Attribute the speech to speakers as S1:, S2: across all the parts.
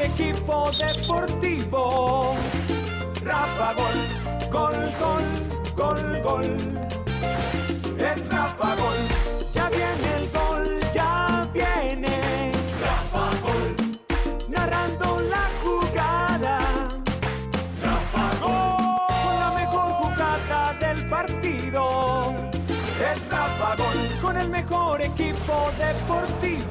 S1: equipo deportivo. Rafa Gol, gol, gol, gol, gol. Es Rafa Gol, ya viene el gol, ya viene. Rafa Gol, narrando la jugada. Rafa Gol, con la mejor jugada del partido. Es Rafa Gol, con el mejor equipo deportivo.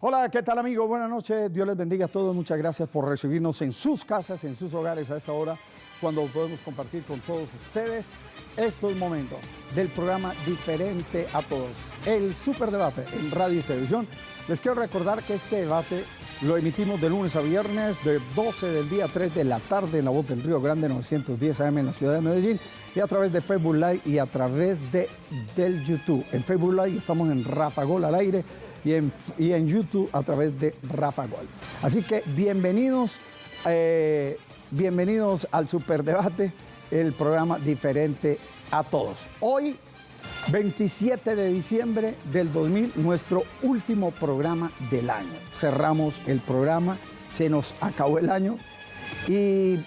S2: Hola, ¿qué tal amigos? Buenas noches, Dios les bendiga a todos, muchas gracias por recibirnos en sus casas, en sus hogares a esta hora, cuando podemos compartir con todos ustedes estos momentos del programa Diferente a Todos, el Superdebate en radio y televisión. Les quiero recordar que este debate lo emitimos de lunes a viernes, de 12 del día a 3 de la tarde en la voz del Río Grande 910 AM en la ciudad de Medellín y a través de Facebook Live y a través de, del YouTube. En Facebook Live estamos en Rafa Gol al aire y en, y en YouTube a través de Rafa Gol. Así que bienvenidos, eh, bienvenidos al Superdebate, el programa diferente a todos. Hoy, 27 de diciembre del 2000, nuestro último programa del año. Cerramos el programa, se nos acabó el año y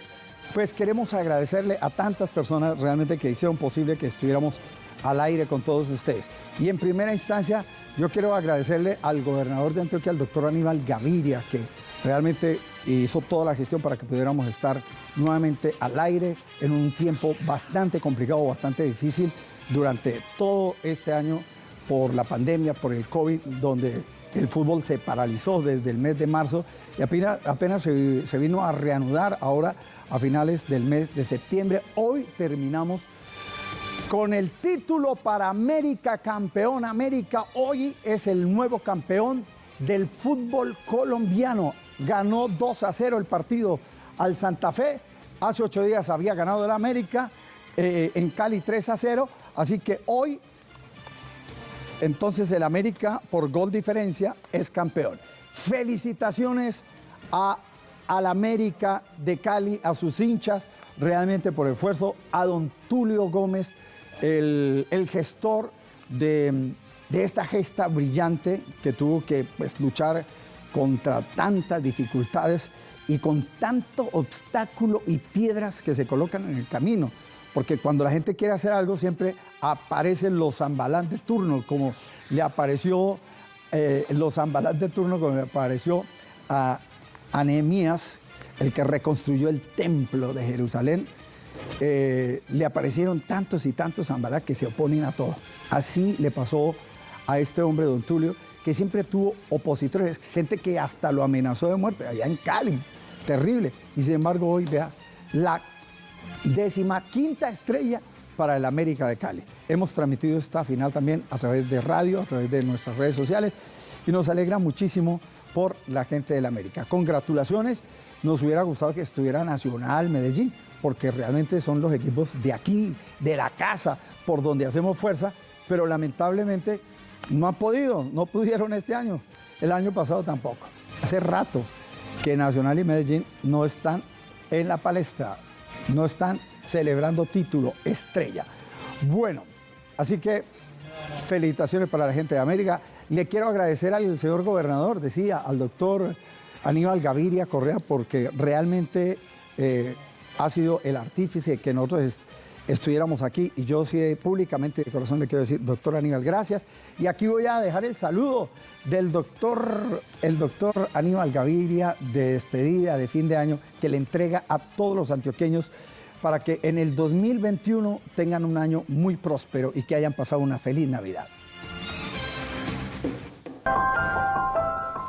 S2: pues queremos agradecerle a tantas personas realmente que hicieron posible que estuviéramos al aire con todos ustedes. Y en primera instancia, yo quiero agradecerle al gobernador de Antioquia, al doctor Aníbal Gaviria, que realmente hizo toda la gestión para que pudiéramos estar nuevamente al aire en un tiempo bastante complicado, bastante difícil durante todo este año por la pandemia, por el COVID, donde el fútbol se paralizó desde el mes de marzo y apenas, apenas se, se vino a reanudar ahora a finales del mes de septiembre. Hoy terminamos con el título para América campeón. América hoy es el nuevo campeón del fútbol colombiano. Ganó 2 a 0 el partido al Santa Fe. Hace ocho días había ganado el América eh, en Cali 3 a 0. Así que hoy, entonces el América por gol diferencia es campeón. Felicitaciones a, al América de Cali, a sus hinchas, realmente por el esfuerzo, a don Tulio Gómez, el, el gestor de, de, esta gesta brillante que tuvo que pues, luchar contra tantas dificultades y con tanto obstáculo y piedras que se colocan en el camino. Porque cuando la gente quiere hacer algo siempre aparecen los zambalán de turno, como le apareció eh, los zambalán de turno, como le apareció a, a Nehemías, el que reconstruyó el templo de Jerusalén, eh, le aparecieron tantos y tantos zambalá que se oponen a todo. Así le pasó a este hombre, don Tulio, que siempre tuvo opositores, gente que hasta lo amenazó de muerte, allá en Cali, terrible. Y sin embargo hoy, vea, la décima quinta estrella para el América de Cali. Hemos transmitido esta final también a través de radio, a través de nuestras redes sociales y nos alegra muchísimo por la gente del América. Congratulaciones, nos hubiera gustado que estuviera Nacional, Medellín, porque realmente son los equipos de aquí, de la casa, por donde hacemos fuerza, pero lamentablemente no han podido, no pudieron este año, el año pasado tampoco. Hace rato que Nacional y Medellín no están en la palestra, no están celebrando título estrella. Bueno, así que felicitaciones para la gente de América. Le quiero agradecer al señor gobernador, decía, al doctor Aníbal Gaviria Correa, porque realmente eh, ha sido el artífice que nosotros estuviéramos aquí y yo sí públicamente de corazón le quiero decir, doctor Aníbal, gracias. Y aquí voy a dejar el saludo del doctor, el doctor Aníbal Gaviria de despedida de fin de año que le entrega a todos los antioqueños para que en el 2021 tengan un año muy próspero y que hayan pasado una feliz Navidad.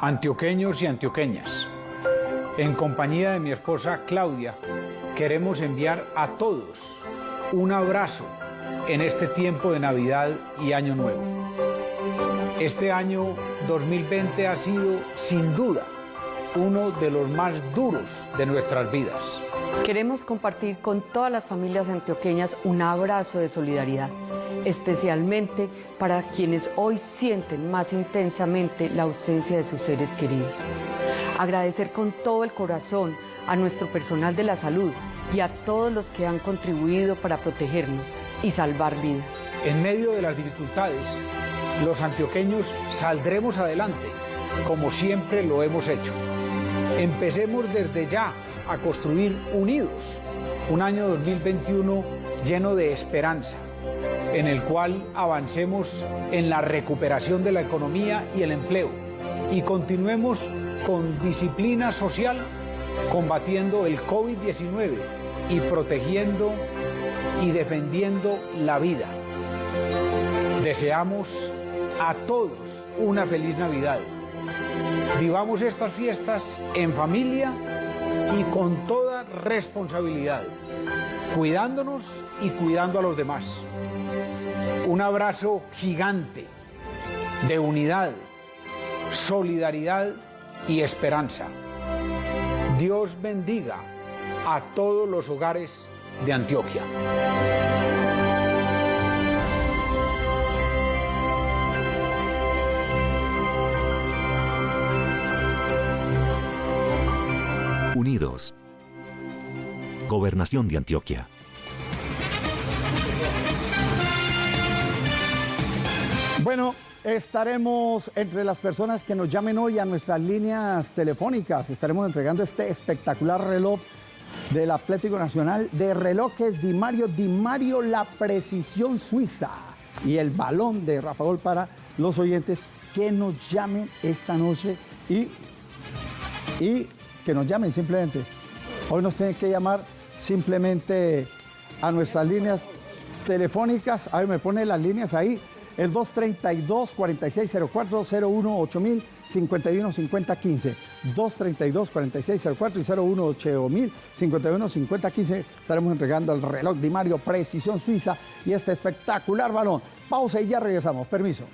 S3: Antioqueños y antioqueñas, en compañía de mi esposa Claudia, queremos enviar a todos un abrazo en este tiempo de Navidad y Año Nuevo. Este año 2020 ha sido, sin duda, uno de los más duros de nuestras vidas.
S4: Queremos compartir con todas las familias antioqueñas un abrazo de solidaridad
S5: especialmente para quienes hoy sienten más intensamente la ausencia de sus seres queridos. Agradecer con todo el corazón a nuestro personal de la salud y a todos los que han contribuido para protegernos y salvar vidas.
S3: En medio de las dificultades, los antioqueños saldremos adelante, como siempre lo hemos hecho. Empecemos desde ya a construir unidos un año 2021 lleno de esperanza, en el cual avancemos en la recuperación de la economía y el empleo y continuemos con disciplina social combatiendo el COVID-19 y protegiendo y defendiendo la vida. Deseamos a todos una feliz Navidad. Vivamos estas fiestas en familia y con toda responsabilidad, cuidándonos y cuidando a los demás. Un abrazo gigante de unidad, solidaridad y esperanza. Dios bendiga a todos los hogares de Antioquia.
S4: Unidos. Gobernación de Antioquia.
S2: Bueno, estaremos entre las personas que nos llamen hoy a nuestras líneas telefónicas. Estaremos entregando este espectacular reloj del Atlético Nacional de relojes Di Mario, Di Mario La Precisión Suiza y el balón de Rafa Gol para los oyentes que nos llamen esta noche y, y que nos llamen simplemente. Hoy nos tienen que llamar simplemente a nuestras líneas telefónicas. A ver, me pone las líneas ahí. El 232-4604, 01 8000 51 50 15. 232 4604 y 01 8000 51 50 15. Estaremos entregando el reloj de Mario Precisión Suiza y este espectacular balón. Pausa y ya regresamos. Permiso.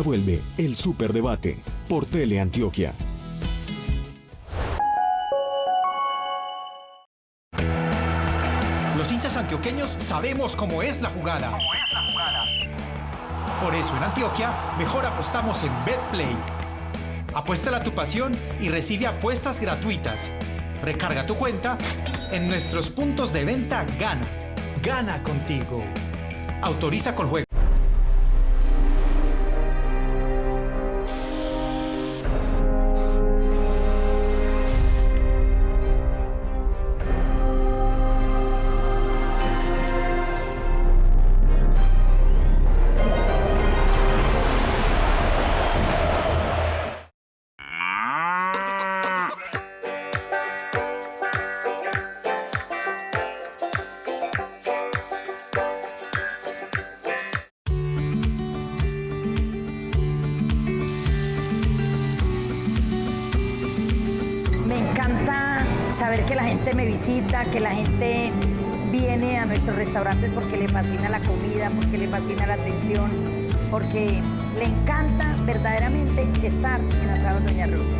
S4: Vuelve el Superdebate por Tele Antioquia.
S6: Los hinchas antioqueños sabemos cómo es la jugada. Por eso en Antioquia mejor apostamos en BetPlay. Apuéstala a tu pasión y recibe apuestas gratuitas. Recarga tu cuenta en nuestros puntos de venta Gana. Gana contigo. Autoriza con juego.
S7: Que la gente viene a nuestros restaurantes porque le fascina la comida, porque le fascina la atención, porque le encanta verdaderamente estar en Asado Doña Rosa.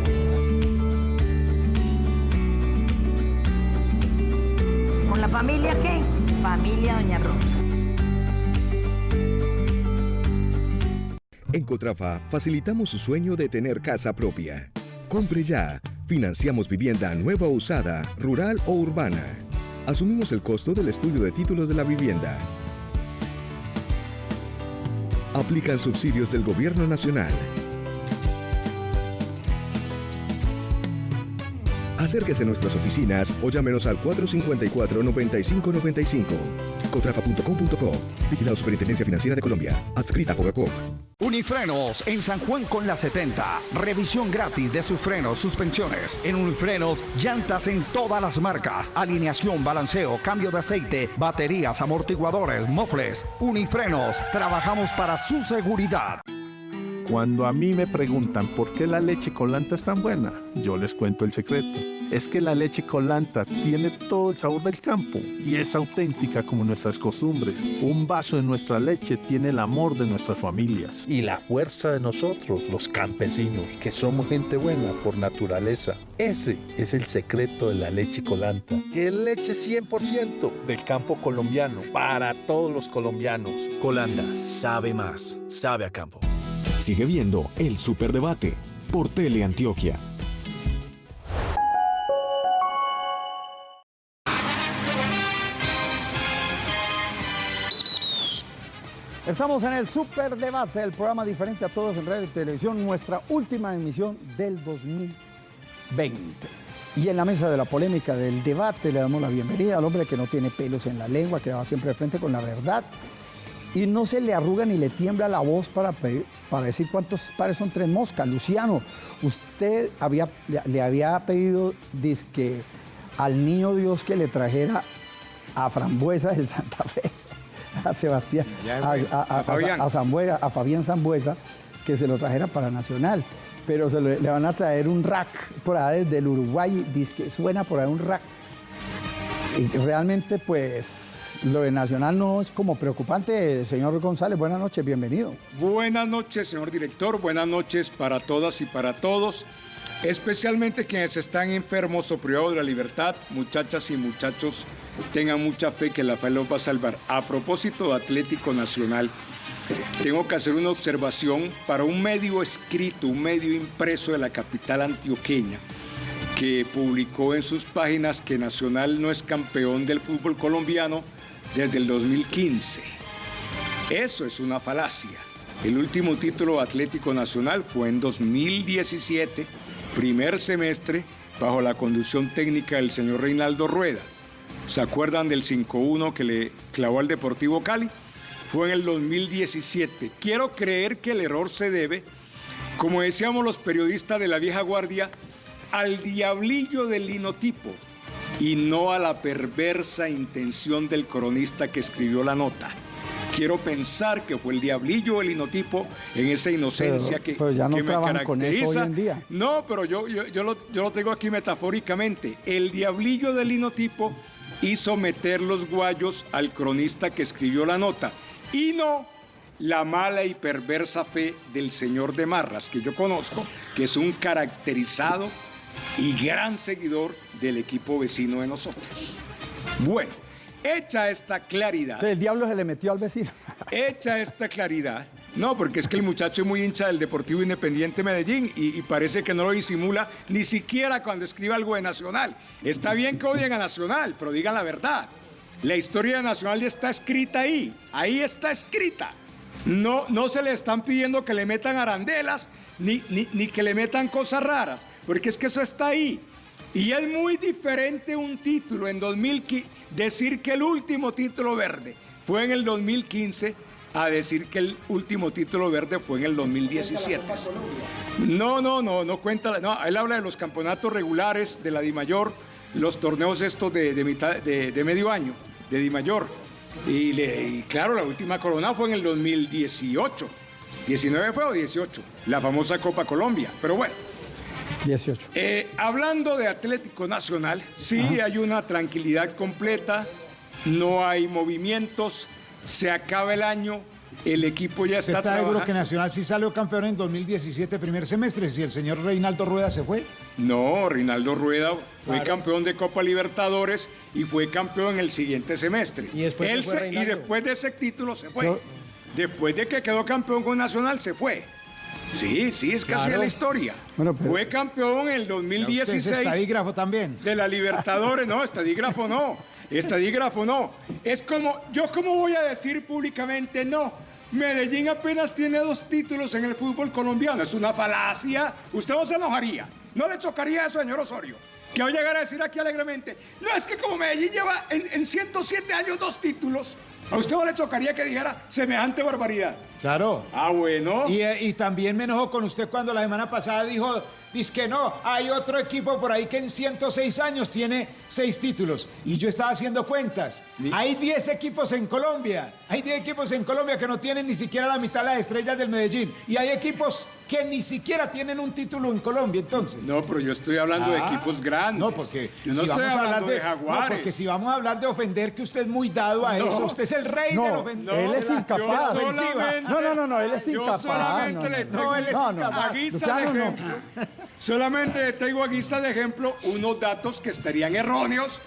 S7: ¿Con la familia qué? Familia Doña Rosa.
S8: En Cotrafa facilitamos su sueño de tener casa propia. Compre ya. Financiamos vivienda nueva o usada, rural o urbana. Asumimos el costo del estudio de títulos de la vivienda. Aplican subsidios del Gobierno Nacional. Acérquese a nuestras oficinas o llámenos al 454-9595. Cotrafa.com.co. Vigilado Superintendencia Financiera de Colombia. Adscrita a Fogacop.
S9: Unifrenos en San Juan con la 70. Revisión gratis de sus frenos, suspensiones. En Unifrenos, llantas en todas las marcas. Alineación, balanceo, cambio de aceite, baterías, amortiguadores, mofles. Unifrenos, trabajamos para su seguridad.
S10: Cuando a mí me preguntan por qué la leche colanta es tan buena, yo les cuento el secreto. es que la leche colanta tiene todo el sabor del campo y es auténtica como nuestras costumbres. Un vaso de nuestra leche tiene el amor de nuestras familias.
S11: Y la fuerza de nosotros, los campesinos, que somos gente buena por naturaleza. Ese es el secreto de la leche colanta, que es leche 100% del campo colombiano, para todos los colombianos.
S4: Colanda sabe más, sabe a campo. Sigue viendo el Superdebate por Teleantioquia.
S2: Estamos en el Superdebate, el programa diferente a todos en radio y televisión, nuestra última emisión del 2020. Y en la mesa de la polémica del debate le damos la bienvenida al hombre que no tiene pelos en la lengua, que va siempre de frente con la verdad y no se le arruga ni le tiembla la voz para, pedir- para decir cuántos pares son tres moscas. Luciano, usted había, le, le había pedido dizque, al niño Dios que le trajera a Frambuesa del Santa Fe, a Sebastián, a, a- a-
S12: A Fabián.
S2: Zambuesa- a Fabián Zambuesa, que se lo trajera para Nacional. Pero se lo- le van a traer un rack por ahí desde el Uruguay, que suena por ahí un rack. Y realmente, pues, lo de Nacional no es como preocupante. Señor González, buenas noches, bienvenido.
S12: Buenas noches, señor director. Buenas noches para todas y para todos. Especialmente quienes están enfermos o privados de la libertad, muchachas y muchachos, tengan mucha fe que la fe los va a salvar. A propósito de Atlético Nacional, tengo que hacer una observación para un medio escrito, un medio impreso de la capital antioqueña, que publicó en sus páginas que Nacional no es campeón del fútbol colombiano desde el 2015. Eso es una falacia. El último título Atlético Nacional fue en 2017, primer semestre, bajo la conducción técnica del señor Reinaldo Rueda. ¿Se acuerdan del 5-1 que le clavó al Deportivo Cali? Fue en el 2017. Quiero creer que el error se debe, como decíamos los periodistas de la vieja guardia, al diablillo del linotipo y no a la perversa intención del cronista que escribió la nota. Quiero pensar que fue el diablillo del linotipo en esa inocencia
S2: Pero-
S12: que,
S2: pero ya no
S12: que me
S2: trabajan con eso hoy
S12: caracteriza.
S2: en día.
S12: No, pero yo, yo, yo lo, yo lo tengo aquí metafóricamente. El diablillo del linotipo hizo meter los guayos al cronista que escribió la nota y no la mala y perversa fe del señor de Marras, que yo conozco, que es un caracterizado y gran seguidor del equipo vecino de nosotros. Bueno, hecha esta claridad,
S2: El diablo se le metió al vecino.
S12: hecha esta claridad, no, porque es que el muchacho es muy hincha del Deportivo Independiente Medellín y, y parece que no lo disimula ni siquiera cuando escribe algo de Nacional. Está bien que odien a Nacional, pero digan la verdad. La historia de Nacional ya está escrita ahí, ahí está escrita. No, no se le están pidiendo que le metan arandelas ni, ni, ni que le metan cosas raras, porque es que eso está ahí. Y es muy diferente un título en 2015, decir que el último título verde fue en el 2015 a decir que el último título verde fue en el 2017. No, no, no, no cuenta. No, él habla de los campeonatos regulares de la DIMAYOR, los torneos estos de, de mitad, de, de medio año, de DIMAYOR. Y, y claro, la última corona fue en el 2018. 19 fue o 18, la famosa Copa Colombia. Pero bueno,
S2: 18.
S12: eh, hablando de Atlético Nacional, sí hay una tranquilidad completa, no hay movimientos, se acaba el año, el equipo ya
S13: ¿Usted
S12: está,
S13: está seguro que Nacional sí salió campeón en 2017, primer semestre, si el señor Reinaldo Rueda se fue?
S12: No, Reinaldo Rueda fue
S13: Claro.
S12: campeón de Copa Libertadores y fue campeón en el siguiente semestre.
S13: Y después se
S12: y después de ese título se fue.
S2: Yo-
S12: Después de que quedó campeón con Nacional, se fue. Sí, sí, es casi
S13: Claro.
S12: la historia.
S2: Bueno, pero-
S12: Fue campeón en el
S13: Ya usted
S12: 2016.
S13: es estadígrafo también.
S12: de la Libertadores, no, estadígrafo no, estadígrafo no. Es como, yo cómo voy a decir públicamente no. Medellín apenas tiene dos títulos en el fútbol colombiano, es una falacia. Usted no se enojaría, no le chocaría eso, señor Osorio. Que hoy llegar a decir aquí alegremente, no es que como Medellín lleva en, en 107 años dos títulos, a usted no le chocaría que dijera semejante barbaridad.
S13: Claro.
S12: Ah, bueno.
S13: Y, eh, y también me enojó con usted cuando la semana pasada dijo, dice que no, hay otro equipo por ahí que en 106 años tiene seis títulos. Y yo estaba haciendo cuentas. Hay 10 equipos en Colombia. Hay 10 equipos en Colombia que no tienen ni siquiera la mitad de las estrellas del Medellín. Y hay equipos que ni siquiera tienen un título en Colombia, entonces.
S12: No, pero yo estoy hablando de
S13: Ah,
S12: equipos grandes.
S13: No, porque
S12: yo no
S13: si
S12: estoy
S13: vamos a hablar
S12: de,
S13: no,
S12: Jaguares.
S13: porque si vamos a hablar de ofender, que usted es muy dado a
S12: No.
S13: eso. Usted es el rey
S2: No,
S13: del ofender.
S2: él es
S13: de
S2: incapaz.
S13: de.
S2: No, no, no, no, él es
S12: Yo
S2: incapaz.
S12: solamente
S2: no, no,
S12: le
S2: no.
S12: tengo
S13: No, él es
S2: No, no.
S12: a guisa de
S2: no.
S12: ejemplo. Solamente le tengo a guisa de ejemplo unos datos que estarían erróneos.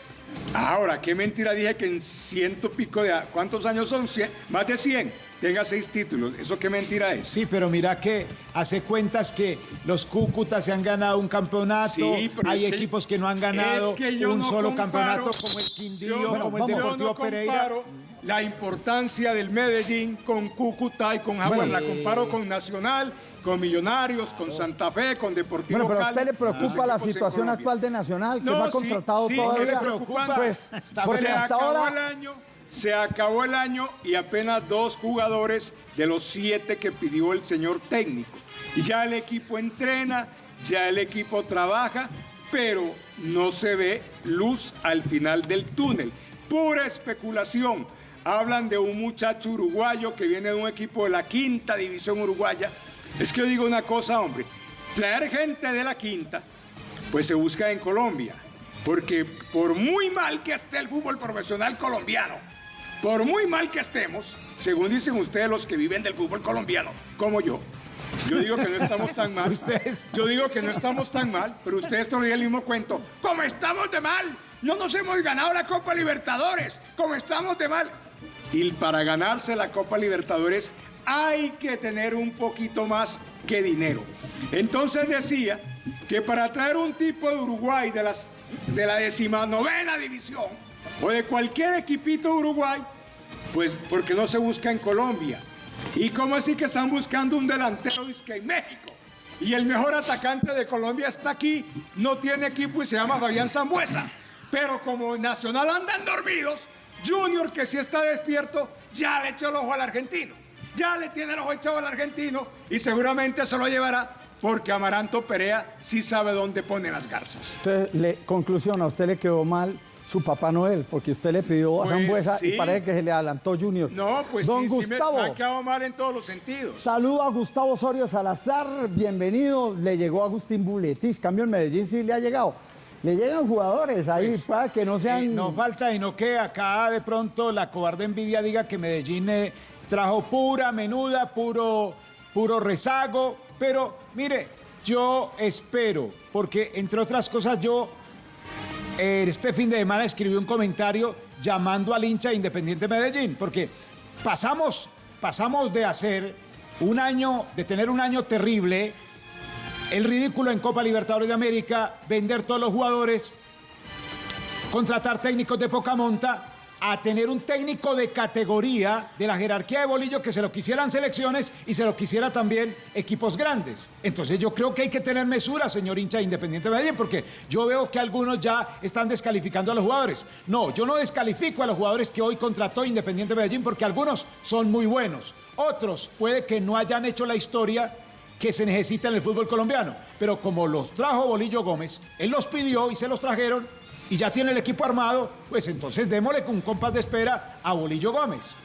S12: Ahora, qué mentira dije que en ciento pico de... ¿Cuántos años son? Cien- más de 100. Tenga seis títulos. ¿Eso qué mentira es?
S13: Sí, pero mira que hace cuentas que los Cúcutas se han ganado un campeonato,
S12: Sí, pero
S13: hay
S12: es
S13: equipos que no han ganado
S12: es que yo
S13: un
S12: no
S13: solo
S12: comparo-
S13: campeonato como el Quindío,
S12: Yo
S13: como el
S12: yo
S13: Deportivo
S12: no
S13: Pereira.
S12: comparo la importancia del Medellín con Cúcuta y con Jaguar.
S2: Bueno,
S12: la comparo con Nacional, con Millonarios, con Santa Fe, con Deportivo
S2: Bueno, pero a usted le preocupa
S12: los
S2: la situación actual de Nacional, que
S12: No,
S2: no ha
S12: sí,
S2: contratado
S12: sí,
S2: todavía.
S12: que le preocupa.
S2: Pues, porque
S12: se
S2: hasta
S12: acabó el
S2: ahora
S12: año, se acabó el año y apenas dos jugadores de los siete que pidió el señor técnico. Ya el equipo entrena, ya el equipo trabaja, pero no se ve luz al final del túnel. Pura especulación. Hablan de un muchacho uruguayo que viene de un equipo de la quinta división uruguaya. Es que yo digo una cosa, hombre. Traer gente de la quinta pues se busca en Colombia. Porque por muy mal que esté el fútbol profesional colombiano, por muy mal que estemos, según dicen ustedes los que viven del fútbol colombiano, como yo, yo digo que no estamos tan mal.
S13: Ustedes.
S12: Yo digo que no estamos tan mal, pero ustedes todavía el mismo cuento. ¿Cómo estamos de mal? No nos hemos ganado la Copa Libertadores. ¿Cómo estamos de mal? Y para ganarse la Copa Libertadores hay que tener un poquito más que dinero. Entonces decía que para traer un tipo de Uruguay de, las, de la decimanovena división o de cualquier equipito de Uruguay, pues porque no se busca en Colombia. ¿Y cómo así que están buscando un delantero que en México? Y el mejor atacante de Colombia está aquí, no tiene equipo y se llama Fabián Zambuesa. Pero como Nacional andan dormidos, Junior, que sí está despierto, ya le echó el ojo al argentino. Ya le tiene el ojo echado al argentino y seguramente se lo llevará porque Amaranto Perea sí sabe dónde pone las garzas.
S2: Entonces, le- conclusión, a usted le quedó mal su Papá Noel, porque usted le pidió a
S12: Pues
S2: Zambuesa
S12: sí.
S2: y parece que se le adelantó Junior.
S12: No, pues
S2: Don
S12: sí, sí me-
S2: Gustavo,
S12: me ha quedado mal en todos los sentidos.
S2: saludo a Gustavo Osorio Salazar, bienvenido. Le llegó Agustín Buletis, cambio en Medellín sí le ha llegado. Le llegan jugadores ahí
S13: Pues,
S2: para que no sean...
S13: Eh, no falta y no que acá de pronto la cobarde envidia diga que Medellín eh, trajo pura menuda, puro, puro rezago. Pero mire, yo espero, porque entre otras cosas yo este fin de semana escribí un comentario llamando al hincha de Independiente Medellín, porque pasamos, pasamos de hacer un año, de tener un año terrible, el ridículo en Copa Libertadores de América, vender todos los jugadores, contratar técnicos de poca monta, a tener un técnico de categoría de la jerarquía de Bolillo que se lo quisieran selecciones y se lo quisiera también equipos grandes. Entonces yo creo que hay que tener mesura, señor hincha de Independiente Medellín, porque yo veo que algunos ya están descalificando a los jugadores. No, yo no descalifico a los jugadores que hoy contrató Independiente Medellín porque algunos son muy buenos. Otros puede que no hayan hecho la historia que se necesita en el fútbol colombiano. Pero como los trajo Bolillo Gómez, él los pidió y se los trajeron y ya tiene el equipo armado, pues entonces démosle con un compás de espera a Bolillo Gómez.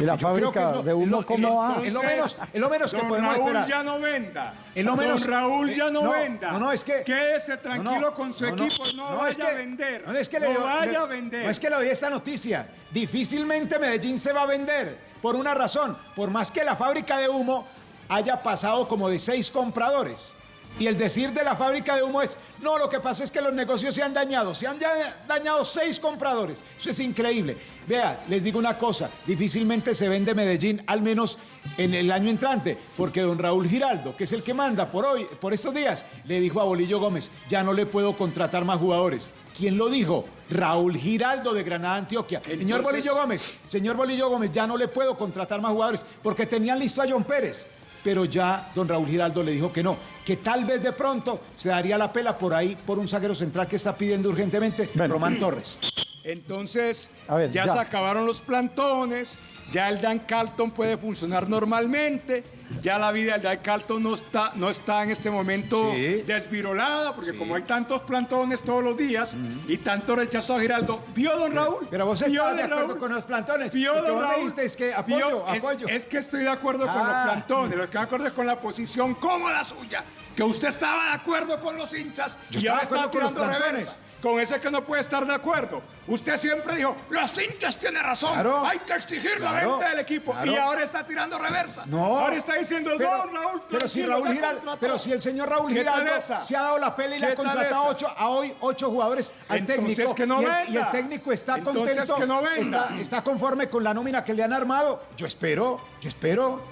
S2: ¿Y la
S13: Porque creo que
S2: fábrica
S13: es lo-
S2: de humo
S13: lo-
S2: cómo va?
S13: Es lo menos, es lo menos que
S12: Don
S13: podemos
S12: Raúl
S13: esperar.
S12: ya no venda.
S13: Es lo menos-
S12: Don Raúl ya no,
S13: no,
S12: venda.
S13: no, no, es que-
S12: Quédese tranquilo
S13: No, no,
S12: con su equipo. No,
S13: no,
S12: vaya
S13: es que-
S12: a vender.
S13: No, es que
S12: no
S13: le,
S12: vaya a vender.
S13: No es que le doy esta noticia. Difícilmente Medellín se va a vender. Por una razón. Por más que la fábrica de humo haya pasado como de seis compradores. Y el decir de la fábrica de humo es, no, lo que pasa es que los negocios se han dañado. Se han ya- dañado seis compradores. Eso es increíble. Vea, les digo una cosa. Difícilmente se vende Medellín, al menos en el año entrante. Porque don Raúl Giraldo, que es el que manda por hoy, por estos días, le dijo a Bolillo Gómez, ya no le puedo contratar más jugadores. ¿Quién lo dijo? Raúl Giraldo de Granada, Antioquia. señor Bolillo Gómez, señor Bolillo Gómez, ya no le puedo contratar más jugadores porque tenían listo a John Pérez. Pero ya don Raúl Giraldo le dijo que no, que tal vez de pronto se daría la pela por ahí por un zaguero central que está pidiendo urgentemente Román Torres.
S12: Entonces,
S2: A ver,
S12: ya,
S2: ya.
S12: se acabaron los plantones, ya el Dan Carlton puede funcionar normalmente, ya la vida del Dan Carlton no está, no está en este momento
S13: Sí.
S12: desvirolada, porque como hay tantos plantones todos los días y tanto rechazo a Giraldo, ¿vio don Raúl?
S13: Pero vos
S12: ¿Vio,
S13: estás de acuerdo
S12: Raúl?
S13: con los plantones.
S12: ¿Vio, don Raúl?
S13: es que apoyo,
S12: ¿Vio? Es-
S13: apoyo.
S12: Es, que estoy de acuerdo con
S13: Ah.
S12: los plantones, lo que me acuerdo es con la posición como la suya, que usted estaba de acuerdo con los hinchas
S13: Yo
S12: y
S13: estaba
S12: ahora está tirando
S13: plantones.
S12: Con ese que no puede estar de acuerdo. Usted siempre dijo, los hinchas tienen razón,
S13: Claro.
S12: hay que exigir la venta del equipo.
S13: Claro.
S12: Y ahora está tirando reversa.
S13: No.
S12: Ahora está diciendo,
S13: pero,
S12: no, Raúl,
S13: pero si Raúl Giraldo,
S12: contrató".
S13: pero si el señor Raúl
S12: ¿Qué tal
S13: Giraldo se ha dado la pela y le ha
S12: ¿Qué tal
S13: contratado ocho, a hoy ocho jugadores al
S12: Entonces,
S13: técnico
S12: que no
S13: y, el, y el técnico está
S12: Entonces,
S13: contento,
S12: que no
S13: está, está conforme con la nómina que le han armado. Yo espero, yo espero.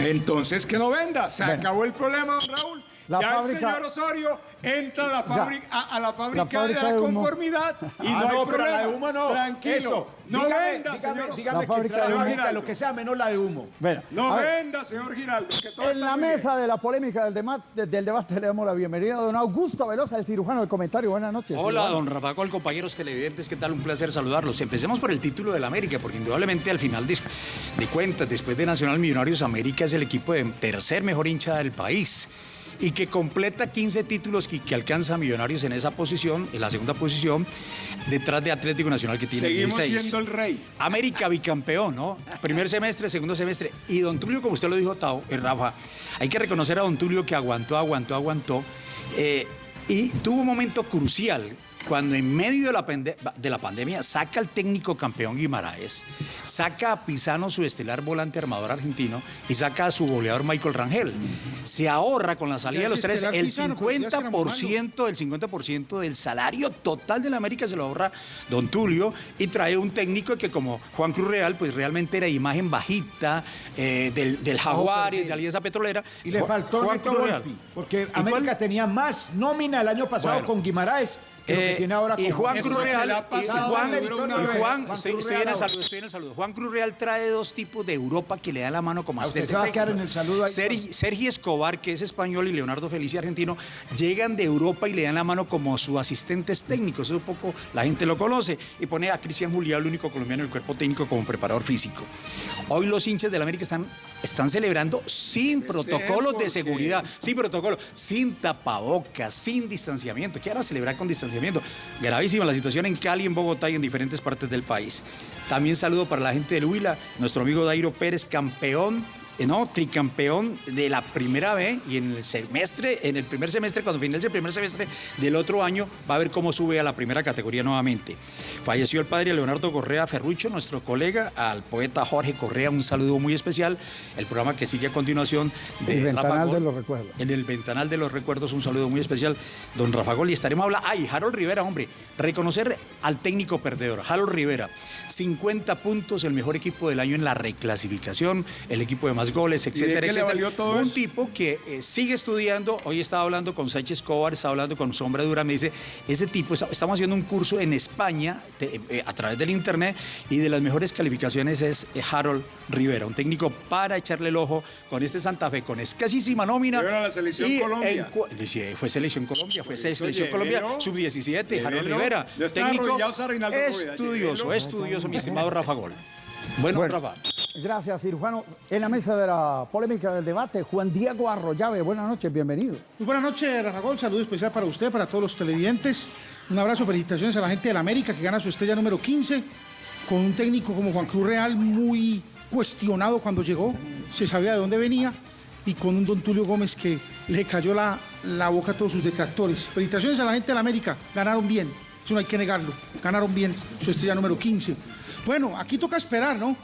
S12: Entonces que no venda. Se
S2: Bueno.
S12: acabó el problema, don Raúl.
S2: La
S12: ya
S2: fábrica-
S12: el señor Osorio entra a la fábrica, a, a la fábrica,
S2: fábrica
S12: de la
S2: de humo.
S12: conformidad y
S13: Ah,
S12: no, hay
S13: no, pero la de humo no.
S12: Tranquilo.
S13: Eso.
S12: No
S13: dígame,
S12: venda,
S13: dígame,
S12: señor
S13: dígame
S2: La
S13: que
S2: fábrica de humo.
S13: fábrica, lo que sea menos la de humo.
S2: Bueno,
S12: No venda, señor Giraldo. Que todo
S2: en
S12: está
S2: la
S12: bien.
S2: mesa de la polémica del, dema- de- del debate le damos la bienvenida a don Augusto Velosa, el cirujano del comentario. Buenas noches.
S14: Hola,
S2: cirujano.
S14: don Rafa Gol, compañeros televidentes, ¿qué tal? Un placer saludarlos. Empecemos por el título del América, porque indudablemente al final de, de cuentas, después de Nacional Millonarios, América es el equipo de tercer mejor hincha del país y que completa 15 títulos que, que alcanza Millonarios en esa posición, en la segunda posición, detrás de Atlético Nacional que tiene
S12: Seguimos
S14: 16.
S12: siendo el rey.
S14: América bicampeón, ¿no? Primer semestre, segundo semestre. Y Don Tulio, como usted lo dijo, Tao, eh, Rafa, hay que reconocer a Don Tulio que aguantó, aguantó, aguantó. eh, y tuvo un momento crucial cuando en medio de la, de la pandemia saca al técnico campeón Guimaraes, saca a Pisano, su estelar volante armador argentino, y saca a su goleador Michael Rangel. Se ahorra con la salida de los
S15: es
S14: tres el
S15: Pisano, pero ya será muy malo.
S14: 50% del 50% del salario total de la América se lo ahorra Don Tulio y trae un técnico que como Juan Cruz Real, pues realmente era imagen bajita eh, del, del Jaguar y de Alianza Petrolera.
S13: Y le faltó
S14: Juan Cruz Real.
S13: Porque
S14: ¿Y
S13: América
S14: cuál?
S13: tenía más nómina el año pasado
S14: Bueno.
S13: con Guimaraes
S14: Eh,
S13: tiene ahora con
S14: y Juan Cruz Real, y- Juan, y Juan, estoy, en el
S13: Real
S14: saludo, estoy en el saludo. Juan Cruz Real trae dos tipos de Europa que le dan la mano como
S13: A usted
S14: asistente
S13: se va a quedar en el saludo ahí,
S14: Sergi, Sergi Escobar, que es español, y Leonardo Felici, argentino, llegan de Europa y le dan la mano como sus asistentes técnicos. Eso un poco la gente lo conoce. Y pone a Cristian Julián, el único colombiano del cuerpo técnico, como preparador físico. Hoy los hinchas del América están, están celebrando sin protocolos de seguridad, sin protocolo, sin tapabocas, sin distanciamiento. ¿Qué a celebrar con distanciamiento? Gravísima la situación en Cali, en Bogotá y en diferentes partes del país. También saludo para la gente del Huila, nuestro amigo Dairo Pérez, campeón. Eh, No, tricampeón de la primera B y en el semestre, en el primer semestre, cuando finalice el primer semestre del otro año, va a ver cómo sube a la primera categoría nuevamente. Falleció el padre Leonardo Correa Ferrucho, nuestro colega, al poeta Jorge Correa, un saludo muy especial. El programa que sigue a continuación de
S2: El
S14: Rafa
S2: ventanal
S14: Gol.
S2: de los recuerdos.
S14: En el ventanal de los recuerdos, un saludo muy especial, don Rafa Gol. Y estaremos hablando. Ay, Harold Rivera, hombre. Reconocer al técnico perdedor, Harold Rivera. 50 puntos, el mejor equipo del año en la reclasificación, el equipo de más goles,
S12: de
S14: etcétera, etcétera.
S12: valió todo
S14: un
S12: eso?
S14: tipo que eh, sigue estudiando. Hoy estaba hablando con Sánchez Escobar, estaba hablando con Sombra Dura. Me dice: Ese tipo, está- estamos haciendo un curso en España te- eh, a través del internet y de las mejores calificaciones es eh, Harold Rivera, un técnico para echarle el ojo con este Santa Fe, con escasísima nómina.
S12: A la selección
S14: Y
S12: Colombia.
S14: en fue selección Colombia, fue selección Colombia,
S12: llévelo.
S14: sub-17, Harold. Rivera. Técnico estudioso, estudioso, mi estimado Rafa Gol. Bueno,
S2: Bueno.
S14: Rafa.
S2: Gracias, cirujano. En la mesa de la polémica del debate, Juan Diego Arroyave. Buenas noches, bienvenido.
S15: Muy buenas noches, Rafa Gol. Saludo especial para usted, para todos los televidentes. Un abrazo, felicitaciones a la gente de la América que gana su estrella número 15 con un técnico como Juan Cruz Real muy cuestionado cuando llegó, se sabía de dónde venía y con un don Tulio Gómez que le cayó la, la boca a todos sus detractores. Felicitaciones a la gente de la América, ganaron bien, eso no hay que negarlo, ganaron bien su estrella número 15. Bueno, aquí toca esperar, ¿no?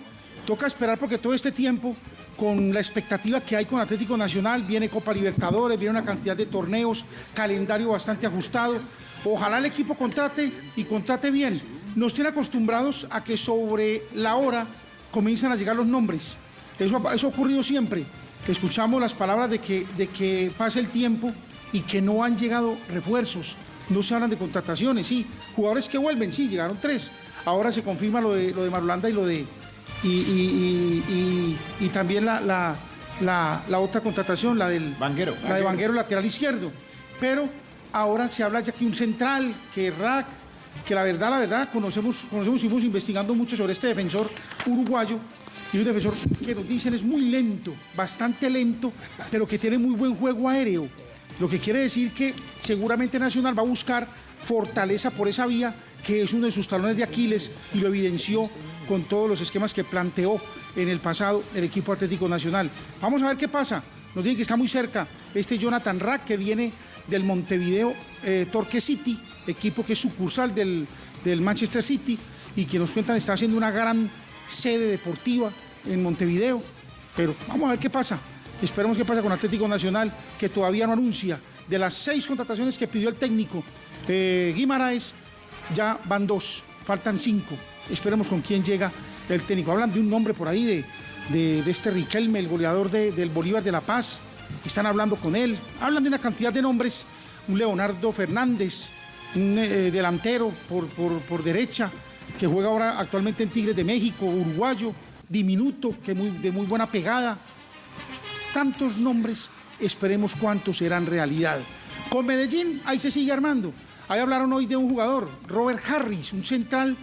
S15: Toca esperar porque todo este tiempo, con la expectativa que hay con Atlético Nacional, viene Copa Libertadores, viene una cantidad de torneos, calendario bastante ajustado. Ojalá el equipo contrate y contrate bien. Nos tiene acostumbrados a que sobre la hora comienzan a llegar los nombres. Eso, eso ha ocurrido siempre. Escuchamos las palabras de que, de que pasa el tiempo y que no han llegado refuerzos. No se hablan de contrataciones, sí. Jugadores que vuelven, sí, llegaron tres. Ahora se confirma lo de, lo de Marulanda y lo de. Y, y- y- y- y también la, la- la- la otra contratación, la del.
S13: Vanguero.
S15: La de Vanguero lateral izquierdo. Pero ahora se habla ya que un central, que Rack, que la verdad, la verdad, conocemos, conocemos y fuimos investigando mucho sobre este defensor uruguayo y un defensor que nos dicen es muy lento, bastante lento, pero que tiene muy buen juego aéreo. Lo que quiere decir que seguramente Nacional va a buscar fortaleza por esa vía, que es uno de sus talones de Aquiles y lo evidenció con todos los esquemas que planteó en el pasado el equipo Atlético Nacional. Vamos a ver qué pasa. Nos dice que está muy cerca este Jonathan Rack que viene del Montevideo eh, Torque City, equipo que es sucursal del, del Manchester City y que nos cuentan está haciendo una gran sede deportiva en Montevideo. Pero vamos a ver qué pasa. Esperemos qué pasa con Atlético Nacional, que todavía no anuncia. De las seis contrataciones que pidió el técnico eh, Guimaraes, ya van dos, faltan cinco. Esperemos con quién llega el técnico. Hablan de un nombre por ahí de, de, este Riquelme, el goleador de- del Bolívar de La Paz. Están hablando con él. Hablan de una cantidad de nombres. Un Leonardo Fernández, un eh, delantero por, por, por derecha, que juega ahora actualmente en Tigres de México, uruguayo, diminuto, que muy, de muy buena pegada. Tantos nombres, esperemos cuántos serán realidad. Con Medellín, ahí se sigue armando. Ahí hablaron hoy de un jugador, Robert Harris, un central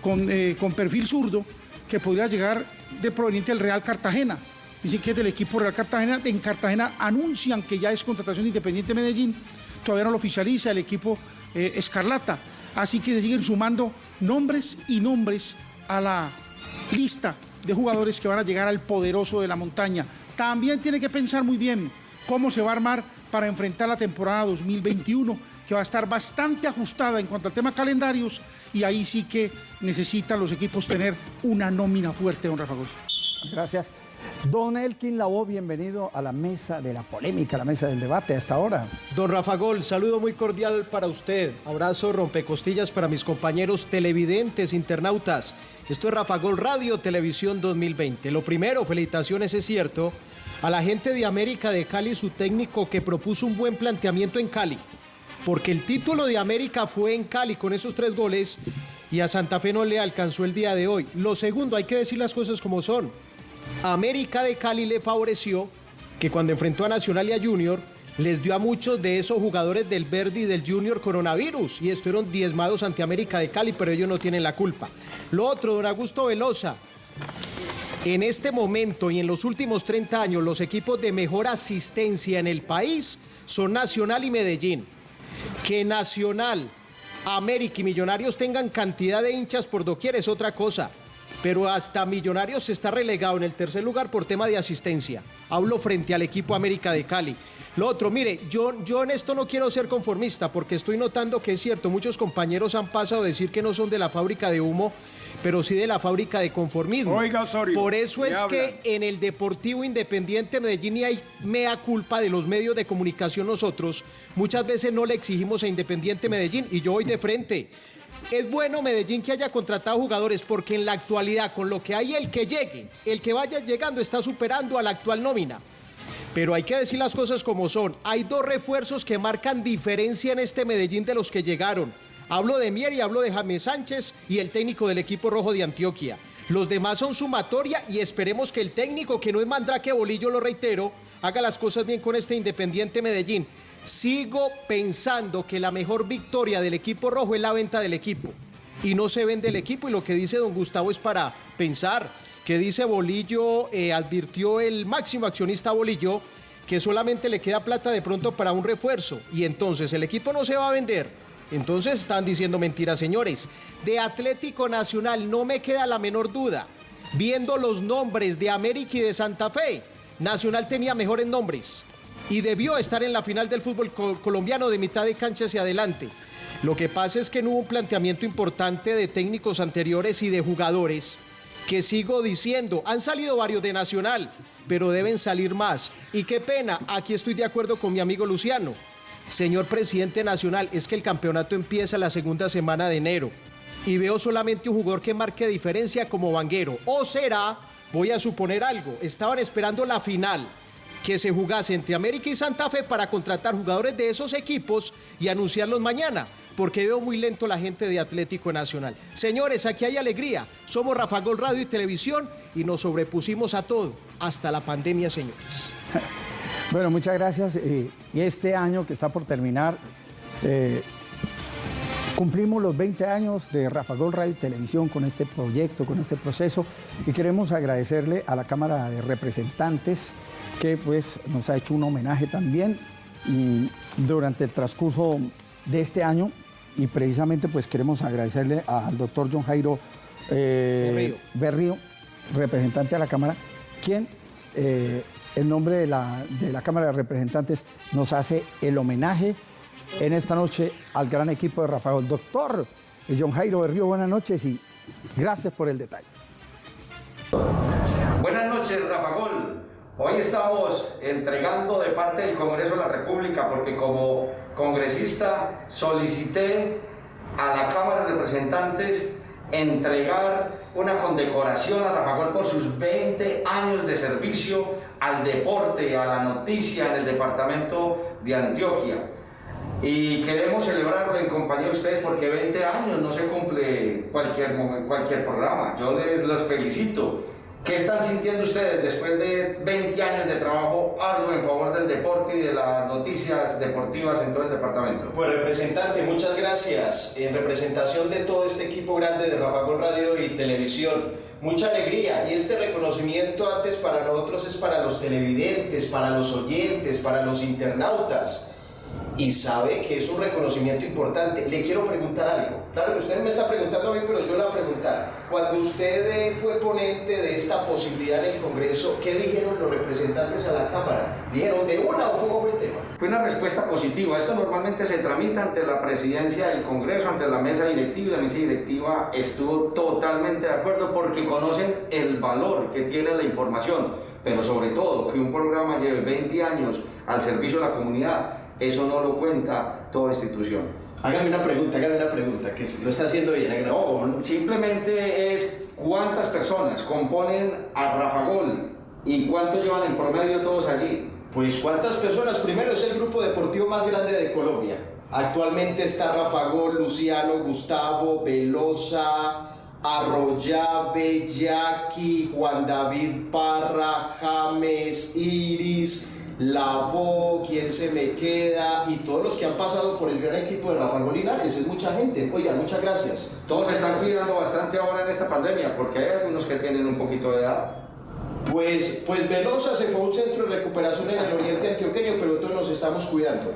S15: con, eh, con perfil zurdo, que podría llegar de proveniente del Real Cartagena. Dicen que es del equipo Real Cartagena. En Cartagena anuncian que ya es contratación de Independiente Medellín. Todavía no lo oficializa el equipo eh, Escarlata. Así que se siguen sumando nombres y nombres a la lista de jugadores que van a llegar al poderoso de la montaña. También tiene que pensar muy bien cómo se va a armar para enfrentar la temporada 2021, que va a estar bastante ajustada en cuanto al tema calendarios y ahí sí que necesitan los equipos tener una nómina fuerte, don Rafa Gómez.
S2: Gracias. Don Elkin Lavoe, bienvenido a la mesa de la polémica, a la mesa del debate hasta ahora.
S16: Don Rafa Gol, saludo muy cordial para usted. Abrazo rompecostillas para mis compañeros televidentes, internautas. Esto es Rafa Gol Radio Televisión 2020. Lo primero, felicitaciones, es cierto, a la gente de América de Cali, su técnico que propuso un buen planteamiento en Cali. Porque el título de América fue en Cali con esos tres goles y a Santa Fe no le alcanzó el día de hoy. Lo segundo, hay que decir las cosas como son. América de Cali le favoreció que cuando enfrentó a Nacional y a Junior, les dio a muchos de esos jugadores del Verdi y del Junior coronavirus y estuvieron diezmados ante América de Cali, pero ellos no tienen la culpa. Lo otro, don Augusto Velosa, en este momento y en los últimos 30 años, los equipos de mejor asistencia en el país son Nacional y Medellín. Que Nacional, América y Millonarios tengan cantidad de hinchas por doquier es otra cosa. Pero hasta Millonarios está relegado en el tercer lugar por tema de asistencia. Hablo frente al equipo América de Cali. Lo otro, mire, yo, yo en esto no quiero ser conformista porque estoy notando que es cierto, muchos compañeros han pasado a decir que no son de la fábrica de humo, pero sí de la fábrica de conformismo.
S12: Oiga, Osorio,
S16: Por eso
S12: ¿qué
S16: es
S12: habla?
S16: que en el Deportivo Independiente Medellín y hay mea culpa de los medios de comunicación nosotros. Muchas veces no le exigimos a Independiente Medellín y yo voy de frente. Es bueno Medellín que haya contratado jugadores porque en la actualidad con lo que hay el que llegue, el que vaya llegando está superando a la actual nómina. Pero hay que decir las cosas como son. Hay dos refuerzos que marcan diferencia en este Medellín de los que llegaron. Hablo de Mier y hablo de James Sánchez y el técnico del equipo rojo de Antioquia. Los demás son sumatoria y esperemos que el técnico, que no es Mandrake Bolillo, lo reitero, haga las cosas bien con este Independiente Medellín. Sigo pensando que la mejor victoria del equipo rojo es la venta del equipo. Y no se vende el equipo y lo que dice don Gustavo es para pensar. Que dice Bolillo, eh, advirtió el máximo accionista Bolillo que solamente le queda plata de pronto para un refuerzo y entonces el equipo no se va a vender. Entonces están diciendo mentiras, señores. De Atlético Nacional no me queda la menor duda. Viendo los nombres de América y de Santa Fe, Nacional tenía mejores nombres y debió estar en la final del fútbol co- colombiano de mitad de cancha hacia adelante. Lo que pasa es que no hubo un planteamiento importante de técnicos anteriores y de jugadores que sigo diciendo, han salido varios de Nacional, pero deben salir más. Y qué pena, aquí estoy de acuerdo con mi amigo Luciano. Señor presidente nacional, es que el campeonato empieza la segunda semana de enero y veo solamente un jugador que marque diferencia como Vanguero. O será, voy a suponer algo, estaban esperando la final que se jugase entre América y Santa Fe para contratar jugadores de esos equipos y anunciarlos mañana, porque veo muy lento la gente de Atlético Nacional. Señores, aquí hay alegría. Somos Rafa Gol Radio y Televisión y nos sobrepusimos a todo, hasta la pandemia, señores.
S2: Bueno, muchas gracias. eh, y este año que está por terminar, eh, Cumplimos los 20 años de Rafa Gol Radio y Televisión con este proyecto, con este proceso y queremos agradecerle a la Cámara de Representantes que pues nos ha hecho un homenaje también y durante el transcurso de este año y precisamente pues queremos agradecerle al doctor John Jairo eh, Berrío. representante de la Cámara, quien eh, en nombre de la, de la Cámara de Representantes nos hace el homenaje en esta noche al gran equipo de Rafael. Doctor John Jairo Berrío, buenas noches y gracias por el detalle.
S17: Buenas noches, Rafa Gol. Hoy estamos entregando de parte del Congreso de la República porque como congresista solicité a la Cámara de Representantes entregar una condecoración a Rafa Gol por sus 20 años de servicio al deporte, a la noticia en el departamento de Antioquia. Y queremos celebrarlo en compañía de ustedes porque 20 años no se cumple cualquier, cualquier programa. Yo les los felicito. ¿Qué están sintiendo ustedes después de 20 años de trabajo algo en favor del deporte y de las noticias deportivas en todo el departamento?
S16: Pues representante, muchas gracias. En representación de todo este equipo grande de Rafa Gol Radio y Televisión, mucha alegría. Y este reconocimiento antes para nosotros es para los televidentes, para los oyentes, para los internautas y sabe que es un reconocimiento importante. Le quiero preguntar algo. Claro que usted me está preguntando a mí, pero yo le voy a preguntar. Cuando usted fue ponente de esta posibilidad en el Congreso, ¿qué dijeron los representantes a la Cámara? ¿Dijeron de una o cómo fue el tema?
S17: Fue una respuesta positiva. Esto normalmente se tramita ante la presidencia del Congreso, ante la mesa directiva, y la mesa directiva estuvo totalmente de acuerdo porque conocen el valor que tiene la información, pero sobre todo que un programa lleve 20 años al servicio de la comunidad eso no lo cuenta toda institución.
S16: Hágame una pregunta, hágame una pregunta, que lo está haciendo bien.
S17: No, simplemente es cuántas personas componen a Rafagol y cuánto llevan en promedio todos allí.
S16: Pues cuántas personas, primero es el grupo deportivo más grande de Colombia. Actualmente está Rafagol, Luciano, Gustavo, Velosa, Arroyave, Jackie, Juan David Parra, James, Iris, la voz, quién se me queda y todos los que han pasado por el gran equipo de Rafael Linares, es mucha gente. Oiga, muchas gracias.
S17: Todos están cuidando bastante ahora en esta pandemia porque hay algunos que tienen un poquito de edad.
S16: Pues, pues Velosa se fue a un centro de recuperación en el oriente antioqueño, pero todos nos estamos cuidando.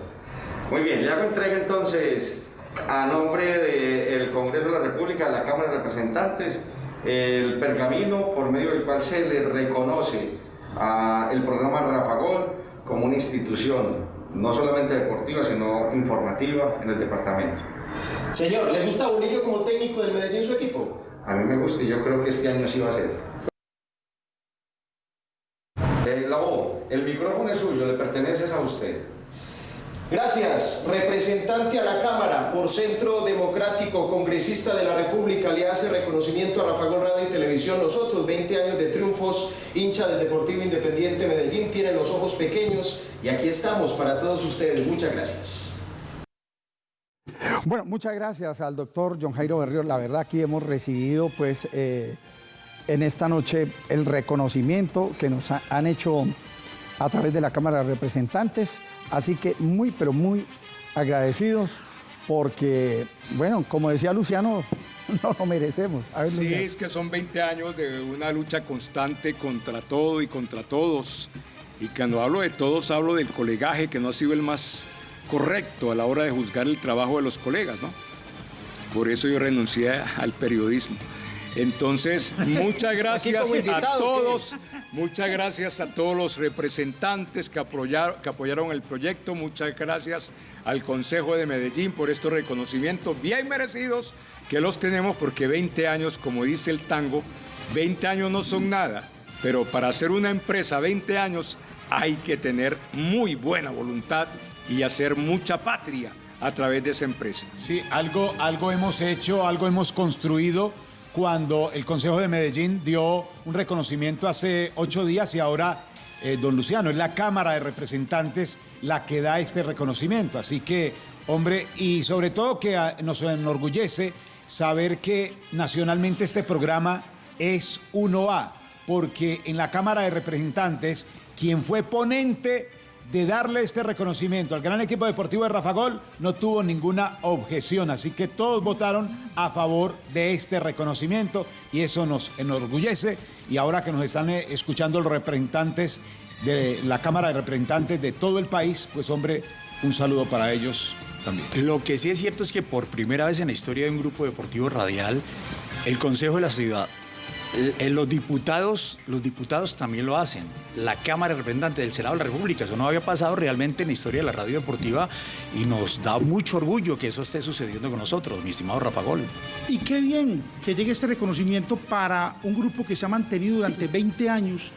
S17: Muy bien, le hago entrega entonces a nombre del Congreso de la República, de la Cámara de Representantes, el pergamino por medio del cual se le reconoce al programa Rafagol como una institución, no solamente deportiva, sino informativa en el departamento.
S16: Señor, ¿le gusta Bonillo como técnico del Medellín su equipo?
S17: A mí me gusta y yo creo que este año sí va a ser. Eh, la voz, el micrófono es suyo, le pertenece a usted.
S16: Gracias, representante a la Cámara por Centro Democrático, congresista de la República, le hace reconocimiento a Rafa Radio y Televisión. Nosotros, 20 años de triunfos, hincha del Deportivo Independiente Medellín, tiene los ojos pequeños y aquí estamos para todos ustedes. Muchas gracias.
S2: Bueno, muchas gracias al doctor John Jairo Berrío. La verdad aquí hemos recibido pues eh, en esta noche el reconocimiento que nos han hecho a través de la Cámara de Representantes. Así que muy, pero muy agradecidos porque, bueno, como decía Luciano, no lo merecemos.
S12: sí, es que son 20 años de una lucha constante contra todo y contra todos. Y cuando hablo de todos, hablo del colegaje que no ha sido el más correcto a la hora de juzgar el trabajo de los colegas, ¿no? Por eso yo renuncié al periodismo. Entonces, muchas gracias a todos, muchas gracias a todos los representantes que apoyaron, que apoyaron el proyecto, muchas gracias al Consejo de Medellín por estos reconocimientos bien merecidos que los tenemos porque 20 años, como dice el tango, 20 años no son nada, pero para hacer una empresa 20 años hay que tener muy buena voluntad y hacer mucha patria a través de esa empresa.
S13: Sí, algo, algo hemos hecho, algo hemos construido cuando el Consejo de Medellín dio un reconocimiento hace ocho días y ahora, eh, don Luciano, es la Cámara de Representantes la que da este reconocimiento. Así que, hombre, y sobre todo que ah, nos enorgullece saber que nacionalmente este programa es 1A, porque en la Cámara de Representantes, quien fue ponente de darle este reconocimiento al gran equipo deportivo de Rafa Gol, no tuvo ninguna objeción. Así que todos votaron a favor de este reconocimiento y eso nos enorgullece. Y ahora que nos están eh, escuchando los representantes de la Cámara de Representantes de todo el país, pues hombre, un saludo para ellos también.
S14: Lo que sí es cierto es que por primera vez en la historia de un grupo deportivo radial, el Consejo de la Ciudad eh, los diputados, los diputados también lo hacen. La Cámara de Representantes del Senado de la República. Eso no había pasado realmente en la historia de la radio deportiva y nos da mucho orgullo que eso esté sucediendo con nosotros, mi estimado Rafa Gol.
S15: Y qué bien que llegue este reconocimiento para un grupo que se ha mantenido durante 20 años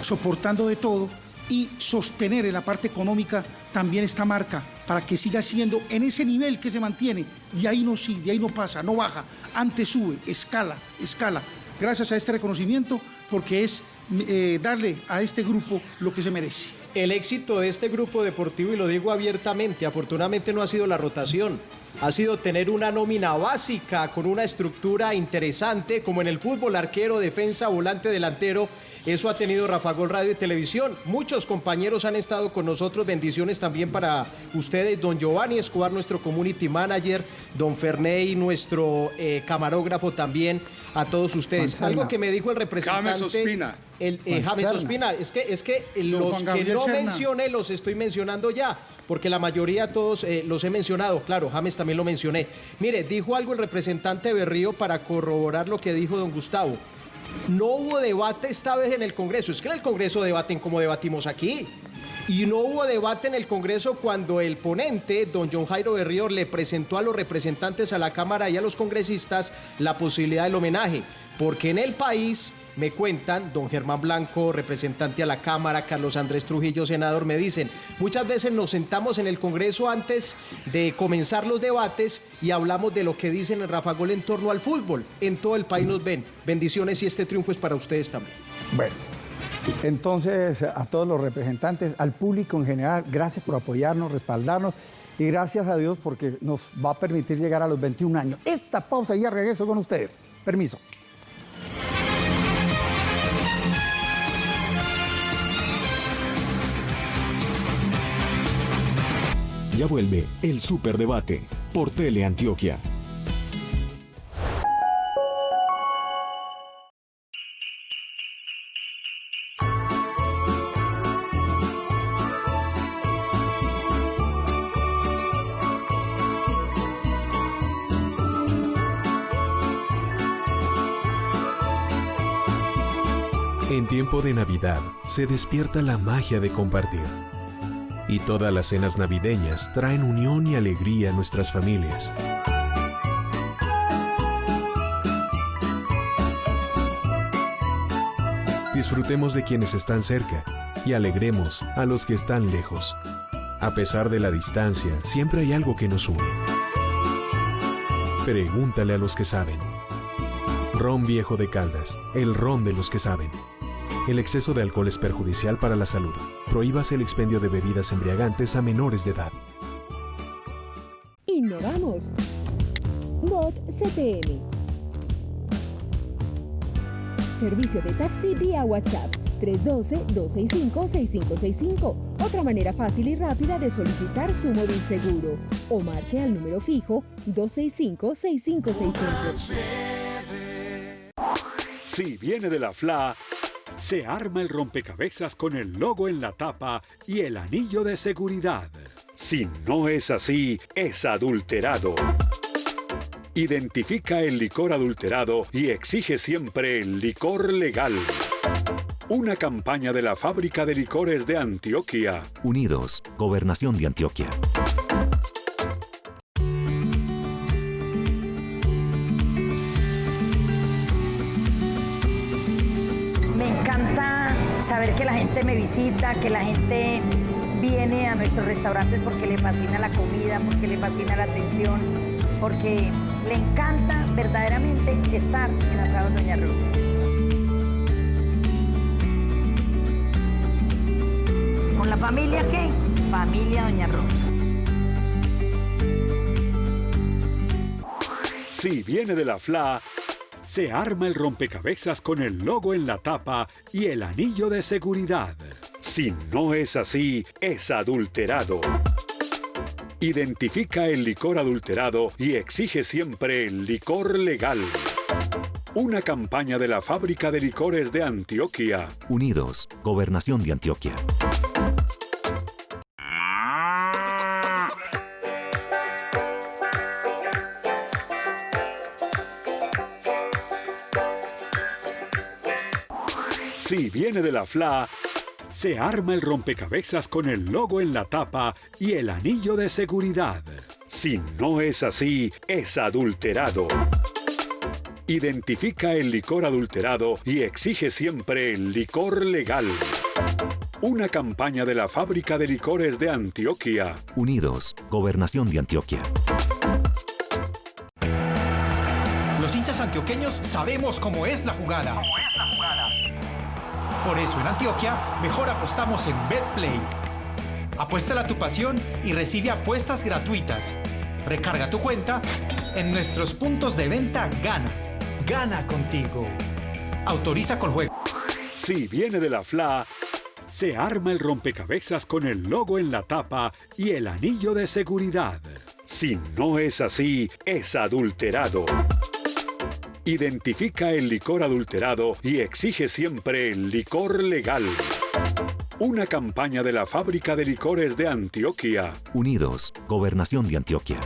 S15: soportando de todo y sostener en la parte económica también esta marca para que siga siendo en ese nivel que se mantiene. De ahí no sigue, de ahí no pasa, no baja, antes sube, escala, escala gracias a este reconocimiento, porque es eh, darle a este grupo lo que se merece.
S16: El éxito de este grupo deportivo, y lo digo abiertamente, afortunadamente no ha sido la rotación, ha sido tener una nómina básica con una estructura interesante, como en el fútbol, arquero, defensa, volante, delantero eso ha tenido Rafa Gol Radio y Televisión. Muchos compañeros han estado con nosotros. Bendiciones también para ustedes. Don Giovanni Escobar, nuestro community manager. Don Ferney, nuestro eh, camarógrafo también. A todos ustedes. Algo que me dijo el representante.
S12: James Ospina.
S16: El, eh, James Ospina. Es que, es que los que no mencioné los estoy mencionando ya. Porque la mayoría todos eh, los he mencionado. Claro, James también lo mencioné. Mire, dijo algo el representante Berrío para corroborar lo que dijo don Gustavo. No hubo debate esta vez en el Congreso. Es que en el Congreso debaten como debatimos aquí. Y no hubo debate en el Congreso cuando el ponente, don John Jairo Berrío, le presentó a los representantes a la Cámara y a los congresistas la posibilidad del homenaje. Porque en el país me cuentan, don Germán Blanco, representante a la Cámara, Carlos Andrés Trujillo, senador, me dicen, muchas veces nos sentamos en el Congreso antes de comenzar los debates y hablamos de lo que dicen en Rafa Gol en torno al fútbol. En todo el país nos ven. Bendiciones y este triunfo es para ustedes también.
S2: Bueno. Entonces, a todos los representantes, al público en general, gracias por apoyarnos, respaldarnos y gracias a Dios porque nos va a permitir llegar a los 21 años. Esta pausa y ya regreso con ustedes. Permiso.
S4: Ya vuelve el Superdebate por Teleantioquia. En de Navidad se despierta la magia de compartir y todas las cenas navideñas traen unión y alegría a nuestras familias. Disfrutemos de quienes están cerca y alegremos a los que están lejos. A pesar de la distancia, siempre hay algo que nos une. Pregúntale a los que saben. Ron Viejo de Caldas, el ron de los que saben. El exceso de alcohol es perjudicial para la salud. Prohíbase el expendio de bebidas embriagantes a menores de edad.
S18: Innovamos. Bot CTM. Servicio de taxi vía WhatsApp 312-265-6565. Otra manera fácil y rápida de solicitar su móvil seguro. O marque al número fijo 265-6565.
S19: Si viene de la FLA, se arma el rompecabezas con el logo en la tapa y el anillo de seguridad. Si no es así, es adulterado. Identifica el licor adulterado y exige siempre el licor legal. Una campaña de la Fábrica de Licores de Antioquia.
S20: Unidos, Gobernación de Antioquia.
S7: Saber que la gente me visita, que la gente viene a nuestros restaurantes porque le fascina la comida, porque le fascina la atención, porque le encanta verdaderamente estar en Asado Doña Rosa. ¿Con la familia qué? Familia Doña Rosa.
S19: Si viene de la FLA, Se arma el rompecabezas con el logo en la tapa y el anillo de seguridad. Si no es así, es adulterado. Identifica el licor adulterado y exige siempre el licor legal. Una campaña de la Fábrica de Licores de Antioquia.
S20: Unidos, Gobernación de Antioquia.
S19: Si viene de la FLA, se arma el rompecabezas con el logo en la tapa y el anillo de seguridad. Si no es así, es adulterado. Identifica el licor adulterado y exige siempre el licor legal. Una campaña de la Fábrica de Licores de Antioquia.
S20: Unidos, Gobernación de Antioquia.
S6: Los hinchas antioqueños sabemos cómo es la jugada. Por eso en Antioquia mejor apostamos en BetPlay. Apuéstala a tu pasión y recibe apuestas gratuitas. Recarga tu cuenta en nuestros puntos de venta Gana. Gana contigo. Autoriza con juego.
S19: Si viene de la FLA, se arma el rompecabezas con el logo en la tapa y el anillo de seguridad. Si no es así, es adulterado. Identifica el licor adulterado y exige siempre el licor legal. Una campaña de la Fábrica de Licores de Antioquia.
S20: Unidos, Gobernación de Antioquia.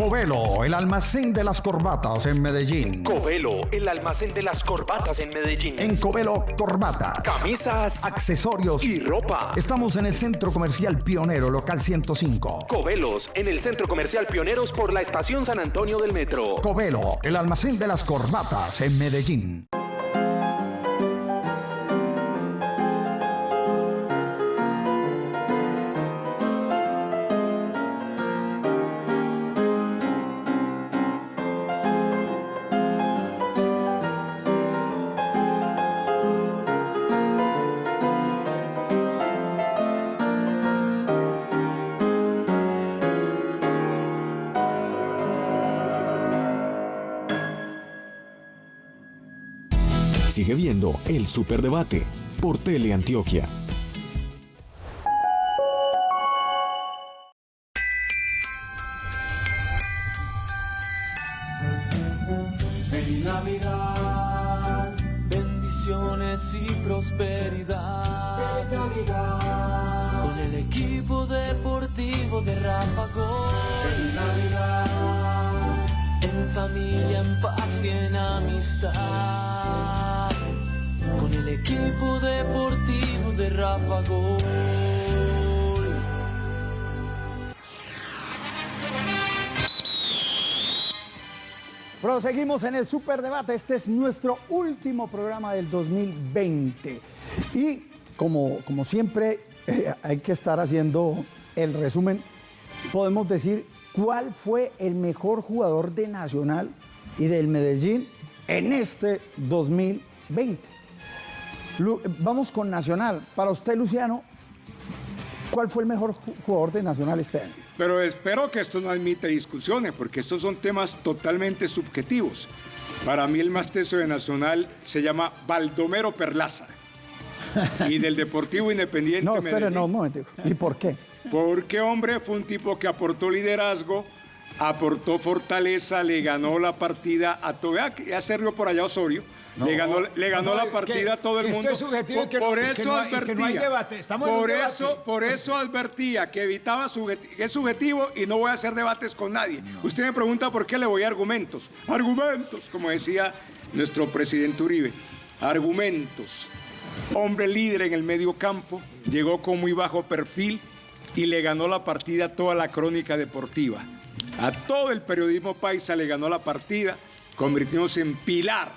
S9: Covelo, el almacén de las corbatas en Medellín.
S21: Covelo, el almacén de las corbatas en Medellín.
S9: En Covelo, corbatas,
S21: Camisas,
S9: accesorios
S21: y ropa.
S9: Estamos en el Centro Comercial Pionero, local 105.
S21: Covelos, en el Centro Comercial Pioneros por la Estación San Antonio del Metro.
S9: Covelo, el almacén de las corbatas en Medellín.
S22: El Superdebate por Teleantioquia.
S23: En el
S2: Superdebate. Este es nuestro último programa del 2020. Y como, como siempre, eh, hay que estar haciendo el resumen. Podemos decir cuál fue el mejor jugador de Nacional y del Medellín en este 2020. Lu- Vamos con Nacional. Para usted, Luciano, ¿cuál fue el mejor ju- jugador de Nacional este año?
S12: Pero espero que esto no admita discusiones, porque estos son temas totalmente subjetivos. Para mí el más teso de Nacional se llama Baldomero Perlaza. y del Deportivo Independiente
S2: No, espere,
S12: Medellín.
S2: no, un momento. ¿Y por qué?
S12: Porque, hombre, fue un tipo que aportó liderazgo, aportó fortaleza, le ganó la partida a todo. Ya, ya se rió por allá Osorio.
S13: No,
S12: le ganó, le ganó
S13: no,
S12: la partida a todo el
S13: que esto
S12: mundo.
S13: es subjetivo que
S12: por eso
S13: que no hay- y que
S12: advertía.
S13: no hay debate. Estamos en un
S12: por
S13: debate.
S12: eso, por eso advertía que evitaba subjeti- que es subjetivo y no voy a hacer debates con nadie. Usted me pregunta por qué le voy a argumentos. Argumentos, como decía nuestro presidente Uribe. Argumentos. Hombre líder en el medio campo, llegó con muy bajo perfil y le ganó la partida a toda la crónica deportiva. A todo el periodismo paisa le ganó la partida, convirtiéndose en pilar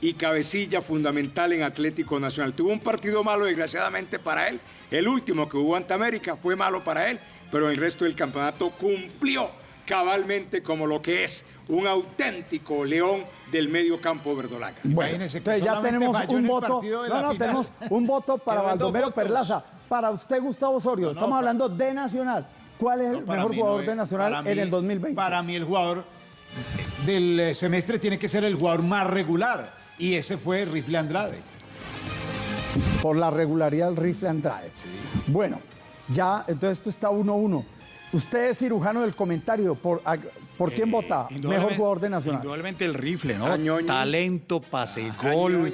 S12: y cabecilla fundamental en Atlético Nacional. Tuvo un partido malo, desgraciadamente, para él. El último que hubo ante América fue malo para él, pero en el resto del campeonato cumplió cabalmente como lo que es un auténtico león del medio campo verdolaga.
S2: Bueno, entonces ya tenemos un voto. No, no, tenemos un voto para Baldomero. Perlaza. Para usted, Gustavo Osorio, estamos hablando de Nacional. ¿Cuál es el mejor jugador
S13: es-
S2: de Nacional en el 2020?
S13: Para mí el jugador del eh, semestre tiene que ser el jugador más regular. Y ese fue Rifle Andrade.
S2: Por la regularidad del rifle Andrade. Bueno, ya, entonces esto está 1-1. Usted es cirujano del comentario. ¿Por, a- ¿por quién vota? Mejor jugador de Nacional.
S14: Indudablemente el rifle, ¿no?
S2: Añoñi.
S14: Talento, pase, gol,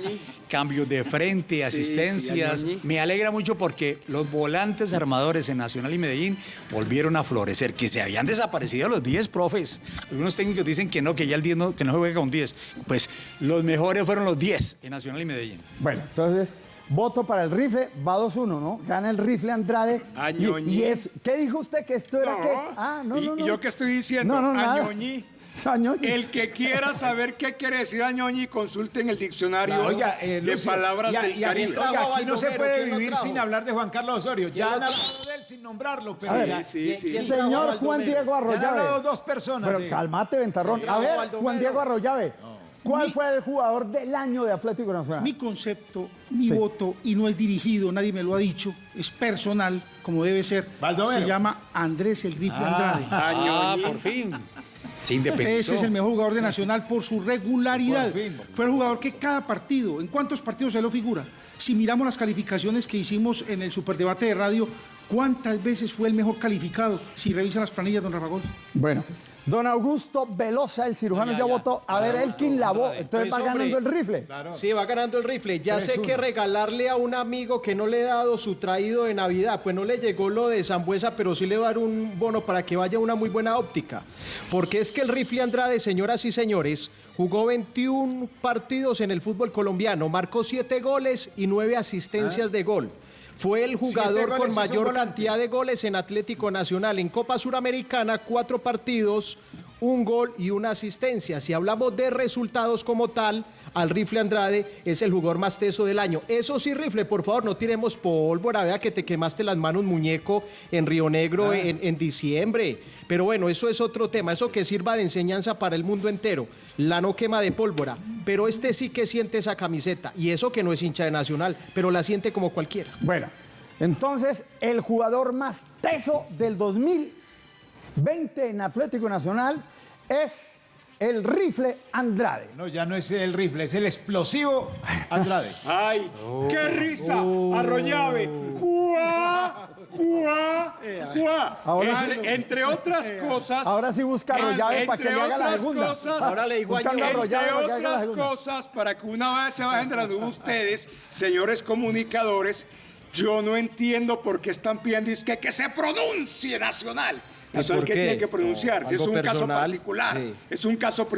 S14: cambios de frente, asistencias. Me alegra mucho porque los volantes armadores en Nacional y Medellín volvieron a florecer, que se habían desaparecido los 10 profes. Algunos técnicos dicen que no, que ya el 10 no, que no se juega con 10. Pues los mejores fueron los 10 en Nacional y Medellín.
S2: Bueno, entonces, voto para el rifle, va 2-1, ¿no? Gana el rifle Andrade. Y,
S12: Añoñi.
S2: y es, ¿Qué dijo usted que esto era
S12: No.
S2: qué? Ah, no,
S12: ¿Y,
S2: no,
S12: y
S2: no.
S12: yo qué estoy diciendo?
S2: No, no.
S12: Añoñi.
S2: Añoñi.
S12: El que quiera saber qué quiere decir Añoñi, consulte en el diccionario
S13: Oiga, eh,
S12: de
S13: Lucio,
S12: palabras
S13: y a-
S12: del
S13: y oiga, aquí no se puede
S16: ¿Quién lo
S13: vivir sin hablar de Juan Carlos Osorio. Ya han hablado de él sin nombrarlo, pero
S2: ver,
S13: ya,
S12: sí, sí, sí.
S2: Señor Juan Diego
S13: ya han
S2: Arroyave.
S13: hablado dos personas.
S2: Pero
S13: de-
S2: calmate, Ventarrón.
S16: ¿Quién
S2: A ver, Juan? Diego Arroyave. ¿Cuál fue el jugador del año de Atlético Nacional?
S15: Mi concepto, mi
S2: Sí.
S15: voto, y no es dirigido, nadie me lo ha dicho, es personal, como debe ser.
S13: Baldomero.
S15: Se llama Andrés el Rifle Andrade.
S14: Ah,
S12: Añoñi.
S14: por fin.
S15: Ese es el mejor jugador de Nacional por su regularidad.
S13: Por fin, por fin.
S15: Fue el jugador que cada partido, ¿en cuántos partidos se lo figura? Si miramos las calificaciones que hicimos en el superdebate de radio, ¿cuántas veces fue el mejor calificado? Si revisa las planillas, don Rafa Gol.
S2: Bueno, don Augusto Velosa, el cirujano, ya, votó. A ver, Elkin Lavó. Entonces
S16: Pues,
S2: va
S16: hombre,
S2: ganando el rifle.
S16: Sí, va ganando el rifle. Ya sé
S2: 3-1.
S16: que regalarle a un amigo que no le he dado su traído de Navidad, pues no le llegó lo de Zambuesa, pero sí le va a dar un bono para que vaya a una muy buena óptica. Porque es que el rifle Andrade, señoras y señores, jugó 21 partidos en el fútbol colombiano, marcó 7 goles y 9 asistencias de gol. Fue el jugador
S13: goles
S16: con mayor cantidad de goles en Atlético Nacional. En Copa Suramericana, cuatro partidos, un gol y una asistencia. Si hablamos de resultados como tal, al Rifle Andrade es el jugador más teso del año. Eso sí, Rifle, por favor, no tiremos pólvora. Vea que te quemaste las manos, muñeco, en Río Negro
S13: Ah.
S16: en, en diciembre. Pero bueno, eso es otro tema. Eso que sirva de enseñanza para el mundo entero. La no quema de pólvora. Pero este sí que siente esa camiseta. Y eso que no es hincha de Nacional, pero la siente como cualquiera.
S2: Bueno, entonces el jugador más teso del 2020 en Atlético Nacional es el rifle Andrade.
S13: No, ya no es el rifle, es el explosivo Andrade.
S12: ¡Ay! ¡Qué risa! ¡Arroyave! ¡Juá! ¡Juá! ¡Juá!
S2: Ahora-
S12: entre, entre otras cosas.
S2: Ahora sí busca Arroyave para que
S12: entre
S2: le haga la
S12: otras
S2: segunda.
S12: Cosas,
S2: Ahora le digo a
S12: Entre otras cosas, para que una vez se bajen de la nube ustedes, señores comunicadores, yo no entiendo por qué están pidiendo es que, que se pronuncie nacional.
S16: ¿Y
S12: Nacional
S16: por
S12: que tiene que pronunciar,
S16: No,
S12: si es un caso particular,
S16: sí.
S12: es un caso privado.